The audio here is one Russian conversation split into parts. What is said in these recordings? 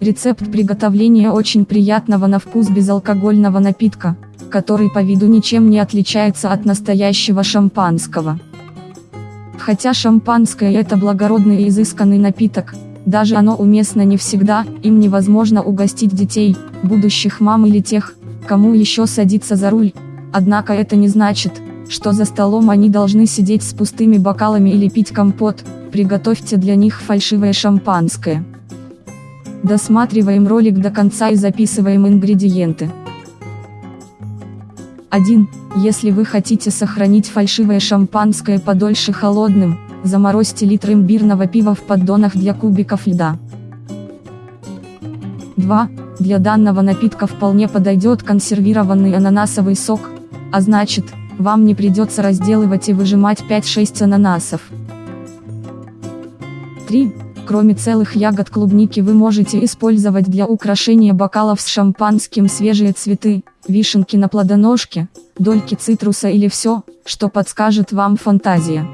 Рецепт приготовления очень приятного на вкус безалкогольного напитка, который по виду ничем не отличается от настоящего шампанского. Хотя шампанское это благородный и изысканный напиток, даже оно уместно не всегда, им невозможно угостить детей, будущих мам или тех, кому еще садиться за руль, однако это не значит, что за столом они должны сидеть с пустыми бокалами или пить компот, приготовьте для них фальшивое шампанское. Досматриваем ролик до конца и записываем ингредиенты. 1. Если вы хотите сохранить фальшивое шампанское подольше холодным, заморозьте литр имбирного пива в поддонах для кубиков льда. 2. Для данного напитка вполне подойдет консервированный ананасовый сок, а значит, вам не придется разделывать и выжимать 5-6 ананасов. 3. Кроме целых ягод клубники вы можете использовать для украшения бокалов с шампанским свежие цветы, вишенки на плодоножке, дольки цитруса или все, что подскажет вам фантазия.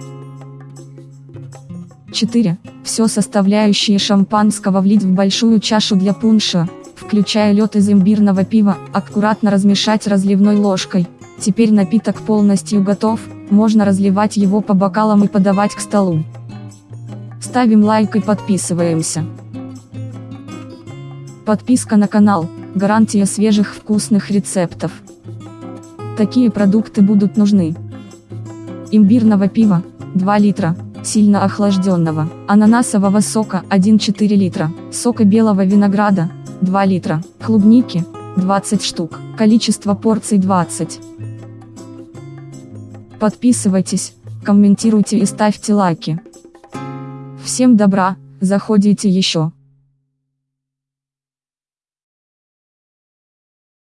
4. Все составляющие шампанского влить в большую чашу для пунша, включая лед из имбирного пива, аккуратно размешать разливной ложкой. Теперь напиток полностью готов, можно разливать его по бокалам и подавать к столу. Ставим лайк и подписываемся. Подписка на канал – гарантия свежих вкусных рецептов. Такие продукты будут нужны. Имбирного пива – 2 литра, сильно охлажденного, ананасового сока – 1,4 литра, сока белого винограда – 2 литра, клубники – 20 штук, количество порций 20. Подписывайтесь, комментируйте и ставьте лайки. Всем добра, заходите еще.